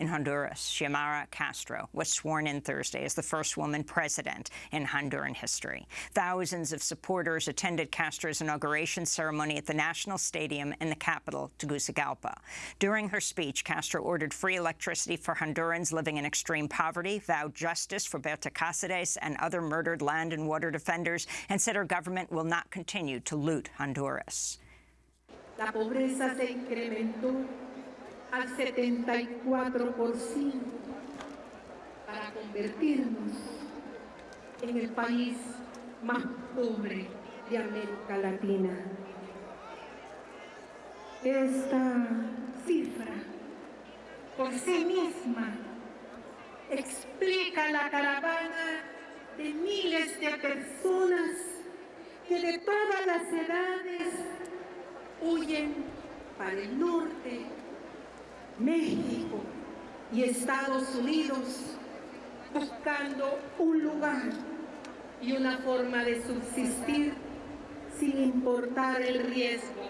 In Honduras, Xiomara Castro was sworn in Thursday as the first woman president in Honduran history. Thousands of supporters attended Castro's inauguration ceremony at the National Stadium in the capital, Tegucigalpa. During her speech, Castro ordered free electricity for Hondurans living in extreme poverty, vowed justice for Berta Cáceres and other murdered land and water defenders, and said her government will not continue to loot Honduras. La pobreza se incrementó al 74% para convertirnos en el país más pobre de América Latina. Esta cifra por sí misma explica la caravana de miles de personas que de todas las edades huyen para el norte, México y Estados Unidos buscando un lugar y una forma de subsistir sin importar el riesgo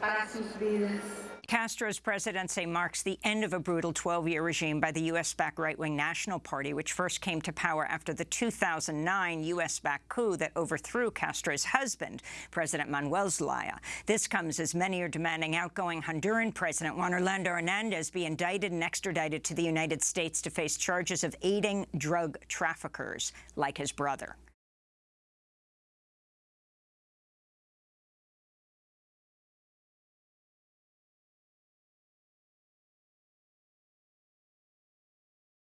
para sus vidas. Castro's presidency marks the end of a brutal 12-year regime by the U.S.-backed right-wing National Party, which first came to power after the 2009 U.S.-backed coup that overthrew Castro's husband, President Manuel Zelaya. This comes as many are demanding outgoing Honduran President Juan Orlando Hernandez be indicted and extradited to the United States to face charges of aiding drug traffickers like his brother.